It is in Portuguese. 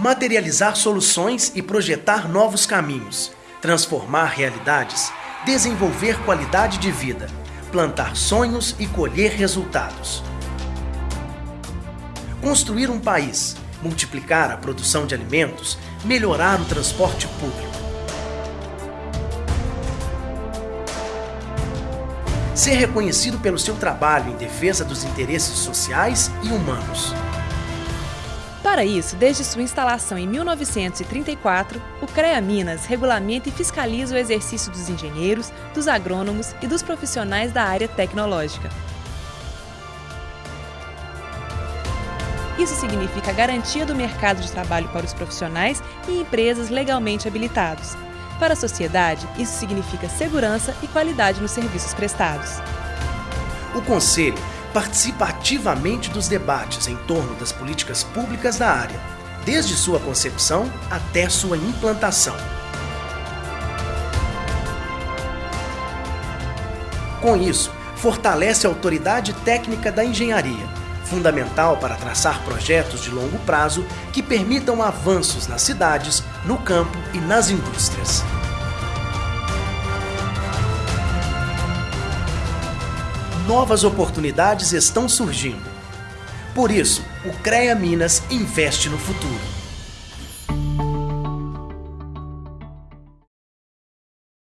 materializar soluções e projetar novos caminhos, transformar realidades, desenvolver qualidade de vida, plantar sonhos e colher resultados. Construir um país, multiplicar a produção de alimentos, melhorar o transporte público. Ser reconhecido pelo seu trabalho em defesa dos interesses sociais e humanos. Para isso, desde sua instalação em 1934, o CREA Minas regulamenta e fiscaliza o exercício dos engenheiros, dos agrônomos e dos profissionais da área tecnológica. Isso significa garantia do mercado de trabalho para os profissionais e empresas legalmente habilitados. Para a sociedade, isso significa segurança e qualidade nos serviços prestados. O Conselho participa ativamente dos debates em torno das políticas públicas da área, desde sua concepção até sua implantação. Com isso, fortalece a autoridade técnica da engenharia, fundamental para traçar projetos de longo prazo que permitam avanços nas cidades, no campo e nas indústrias. Novas oportunidades estão surgindo. Por isso, o CREA Minas investe no futuro.